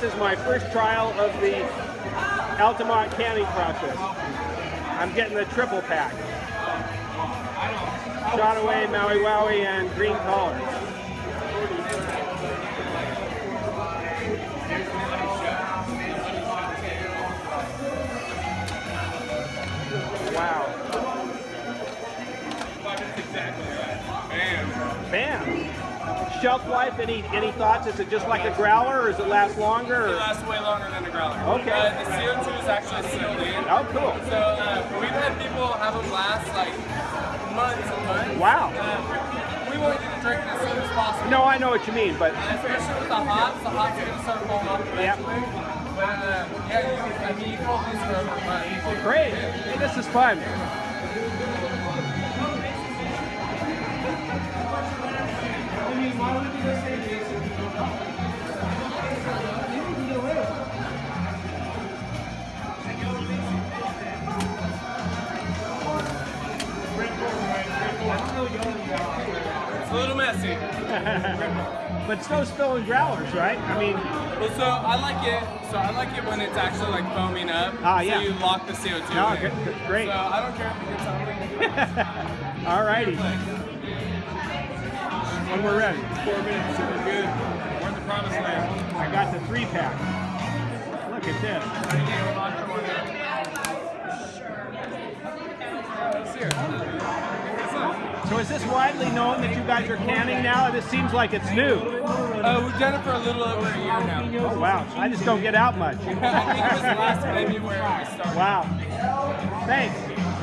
this is my first trial of the Altamont canning process. I'm getting the triple pack. Shot away, Maui Wowie, and green collar. Wow. Bam. Shelf life, any any thoughts? Is it just like a growler or does it last longer? It lasts way longer than a growler. Okay. Uh, the CO2 is actually sealed in. Oh, cool. So uh, we've had people have them last like months and months. Wow. Uh, we want you to drink it as soon as possible. No, I know what you mean, but Especially with the hops, the hops are going to start falling off Yep. eventually. But uh, yeah, you, I mean, you can hold these for over a month. great. Hey, this is fun. A little messy. But it's no spilling growlers, right? I mean, Well, so I like it. So I like it when it's actually like foaming up. Ah, yeah. So you lock the CO2 No, in. good- great. So I don't care if it gets ugly. alrighty. When we're ready. Four minutes, so we're good. We're in the promised land. I got the three pack. Look at this. Let's hear it. So is this widely known that you guys are canning now? This seems like it's new. Uh, we've done it for a little over a year now. Oh, wow. I just don't get out much. I think it was last February we started. Wow. Thanks.